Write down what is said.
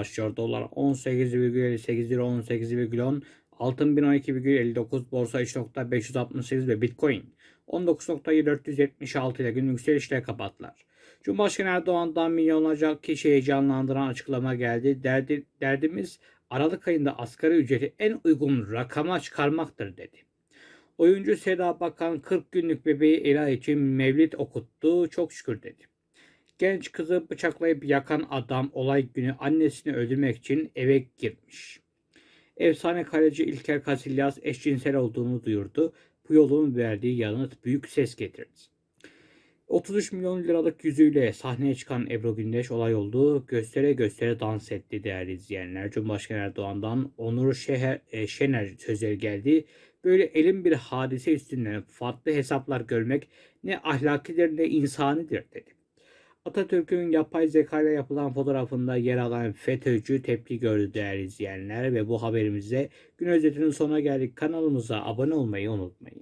başlıyor. Dolar 18,58 lira 18,10 altın 1012,59 borsa 3.568 ve bitcoin 19.476 ile gün yükselişle kapattılar. Cumhurbaşkanı Erdoğan'dan milyonlarca kişi heyecanlandıran açıklama geldi. Derdi, derdimiz Aralık ayında asgari ücreti en uygun rakama çıkarmaktır dedi. Oyuncu Seda Bakan 40 günlük bebeği Ela için mevlid okuttu. Çok şükür dedi. Genç kızı bıçaklayıp yakan adam olay günü annesini öldürmek için eve girmiş. Efsane kaleci İlker Casillas eşcinsel olduğunu duyurdu. Bu yolun verdiği yanıt büyük ses getirdi. 33 milyon liralık yüzüyle sahneye çıkan Ebru Gündeş olay oldu. Göstere göstere dans etti değerli izleyenler. Cumhurbaşkanı Erdoğan'dan Onur Şeher, e, Şener sözleri geldi. Böyle elin bir hadise üstünden farklı hesaplar görmek ne ahlakidir ne insanidir dedi. Atatürk'ün yapay zeka ile yapılan fotoğrafında yer alan FETÖ'cü tepki gördü değerli izleyenler ve bu haberimizde gün özetinin sonuna geldik. Kanalımıza abone olmayı unutmayın.